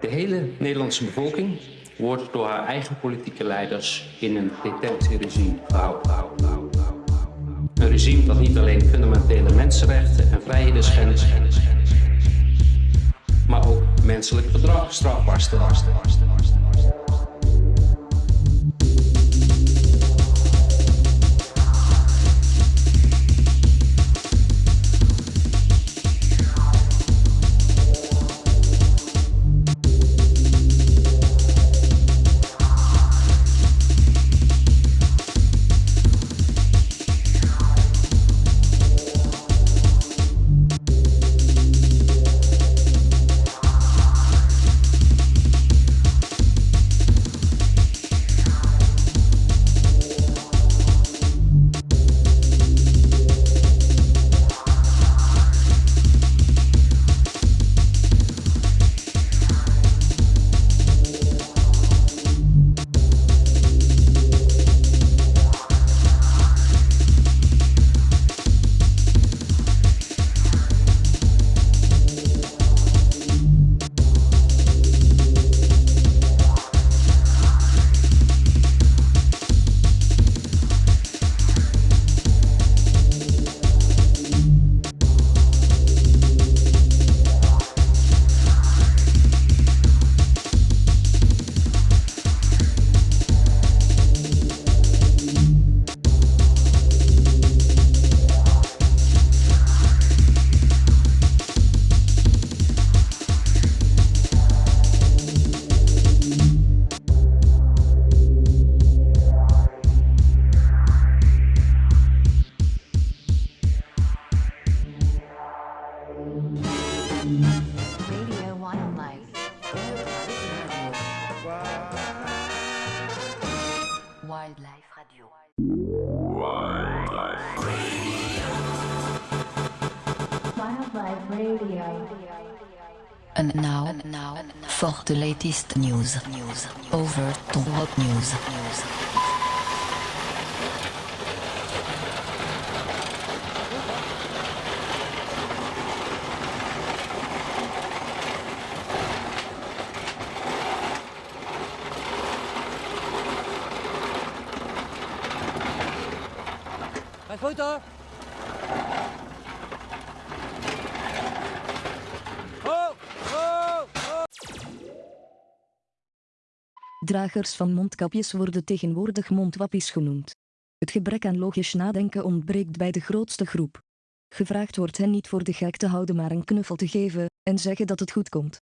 De hele Nederlandse bevolking wordt door haar eigen politieke leiders in een detentieregime gehouden. Een regime dat niet alleen fundamentele mensenrechten en vrijheden schendt, maar ook menselijk gedrag strafbaar stelt. Wildlife Radio. Wildlife Radio. And now, and now, for the latest news, news over to Rock News. news. Dragers van mondkapjes worden tegenwoordig mondwappies genoemd. Het gebrek aan logisch nadenken ontbreekt bij de grootste groep. Gevraagd wordt hen niet voor de gek te houden maar een knuffel te geven en zeggen dat het goed komt.